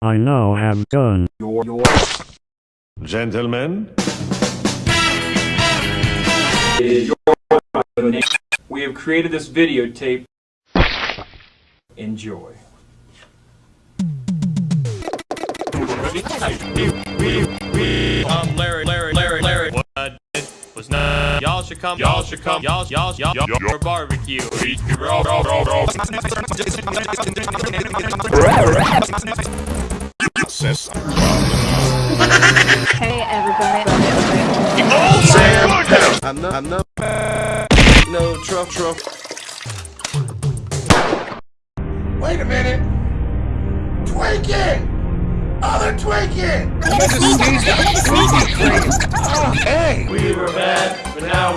I now have done. Gentlemen, We have created this videotape. Enjoy. I'm Larry, should come. Y'all should come. Y'all, y'all, y'all, y'all for barbecue. Hey everybody. Oh, I'm not, I'm not, no, truff, truff. Wait a minute! Twinkie! Other Twinkie! Okay! We were bad, but now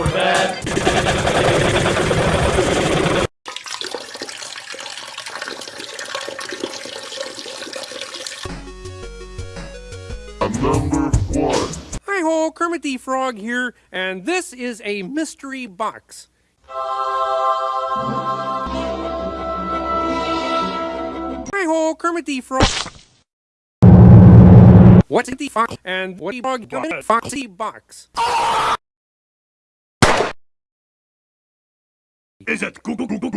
Hi ho, Kermit the Frog here, and this is a mystery box. Hi ho, Kermit the Frog. What's the fox and what the frog got in a foxy box? is it Google Google